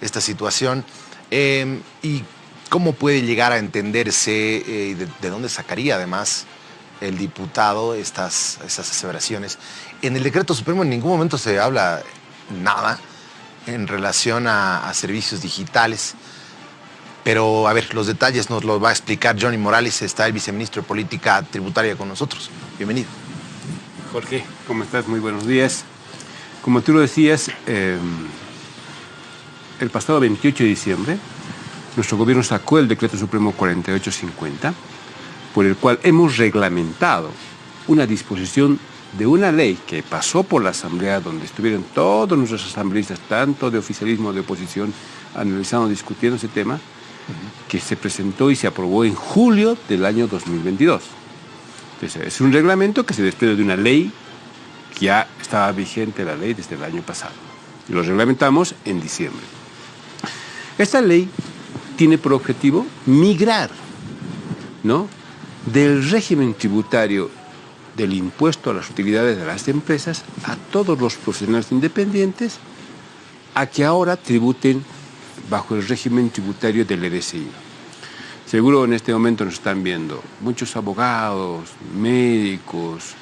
esta situación em, y cómo puede llegar a entenderse eh, de, dónde sacaría además el diputado estas, estas aseveraciones. En el decreto supremo en ningún momento se habla nada en relación a, servicios digitales. Pero, a ver, los detalles nos los va a explicar Johnny Morales, está el viceministro de Política Tributaria con nosotros. Bienvenido. Jorge, ¿cómo estás? Muy buenos días. Como tú lo decías, em, el pasado 28 de diciembre, nuestro gobierno sacó el decreto supremo 4850, por el cual hemos reglamentado una disposición de una ley que pasó por la Asamblea, donde estuvieron todos nuestros asambleístas, tanto de oficialismo de oposición, analizando, discutiendo ese tema, que se presentó y se aprobó en julio del año 2022. Entonces, es un reglamento que se desprende de una ley que ya estaba vigente la ley desde el año pasado. Y lo reglamentamos en diciembre. Esta ley tiene por objetivo migrar ¿no? del régimen tributario del impuesto a las utilidades de las empresas a todos los profesionales independientes a que ahora tributen bajo el régimen tributario del RSI. Seguro en este momento nos están viendo muchos abogados, médicos,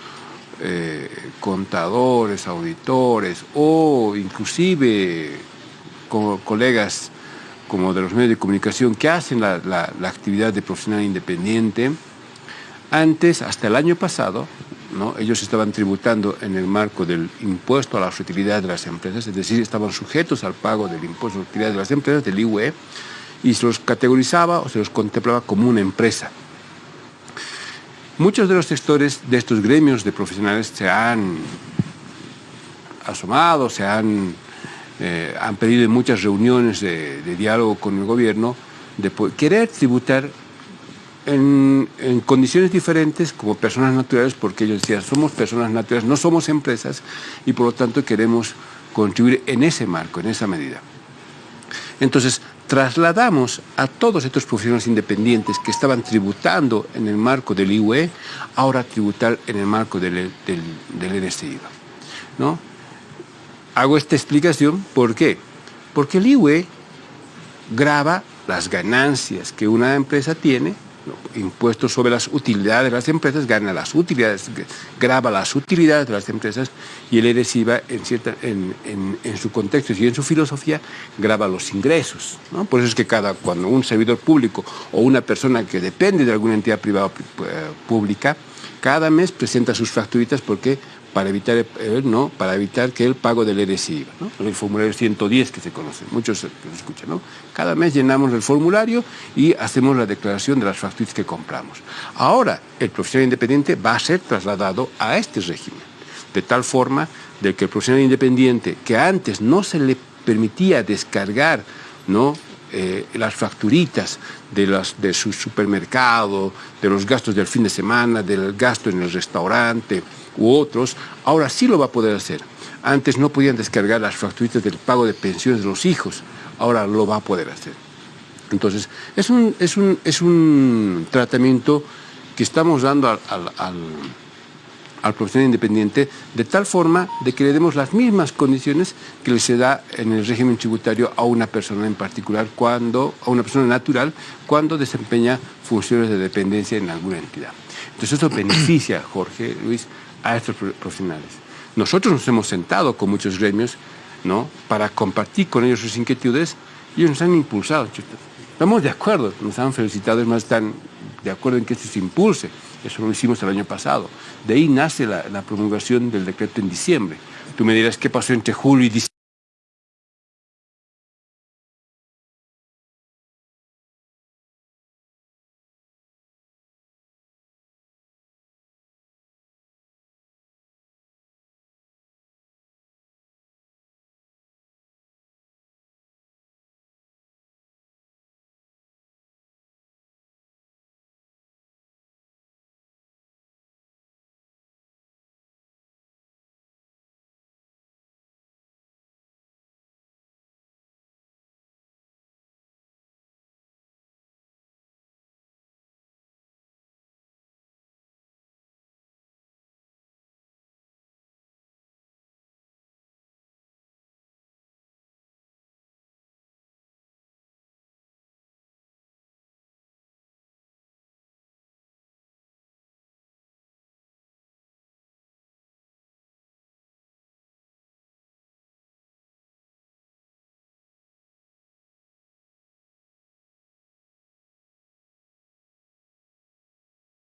eh, contadores, auditores o inclusive colegas como de los medios de comunicación que hacen la, la actividad de profesional independiente. Antes, hasta el año pasado, ellos estaban tributando en el marco del impuesto a las utilidades de las empresas, es decir, estaban sujetos al pago del impuesto a las utilidades de las empresas, del IUE, y se los categorizaba o se los contemplaba como una empresa. Muchos de los sectores de estos gremios de profesionales se han asomado, se han, eh, han pedido en muchas reuniones de, diálogo con el gobierno de querer tributar en, condiciones diferentes como personas naturales, porque ellos decían, somos personas naturales, no somos empresas, y por lo tanto queremos contribuir en ese marco, en esa medida. Entonces, trasladamos a todos estos profesionales independientes que estaban tributando en el marco del IUE, ahora tributar en el marco del, del, del ¿no? Hago esta explicación, ¿por qué? Porque el IUE graba las ganancias que una empresa tiene impuestos sobre las utilidades de las empresas, gana las utilidades, graba las utilidades de las empresas y el ERESIVA en, cierta, en, en, su contexto y en su filosofía graba los ingresos. ¿no? Por eso es que cada, cuando un servidor público o una persona que depende de alguna entidad privada eh, pública, cada mes presenta sus facturitas porque para evitar, eh, ¿no? para evitar que el pago del RSI, ¿no? el formulario 110 que se conoce, muchos se escuchan. ¿no? Cada mes llenamos el formulario y hacemos la declaración de las facturas que compramos. Ahora, el profesional independiente va a ser trasladado a este régimen, de tal forma de que el profesional independiente, que antes no se le permitía descargar ¿no? Eh, las facturitas de, de su supermercado, de los gastos del fin de semana, del gasto en el restaurante, u otros, ahora sí lo va a poder hacer. Antes no podían descargar las facturitas del pago de pensiones de los hijos, ahora lo va a poder hacer. Entonces, es un, es un, es un tratamiento que estamos dando al, profesional independiente de tal forma de que le demos las mismas condiciones que le se da en el régimen tributario a una persona en particular, cuando, a una persona natural, cuando desempeña funciones de dependencia en alguna entidad. Entonces eso beneficia, Jorge, Luis, a estos profesionales. Nosotros nos hemos sentado con muchos gremios ¿no? para compartir con ellos sus inquietudes y ellos nos han impulsado. Estamos de acuerdo, nos han felicitado, es más, están de acuerdo en que esto se impulse. Eso lo hicimos el año pasado. De ahí nace la, promulgación del decreto en diciembre. Tú me dirás qué pasó entre julio y diciembre.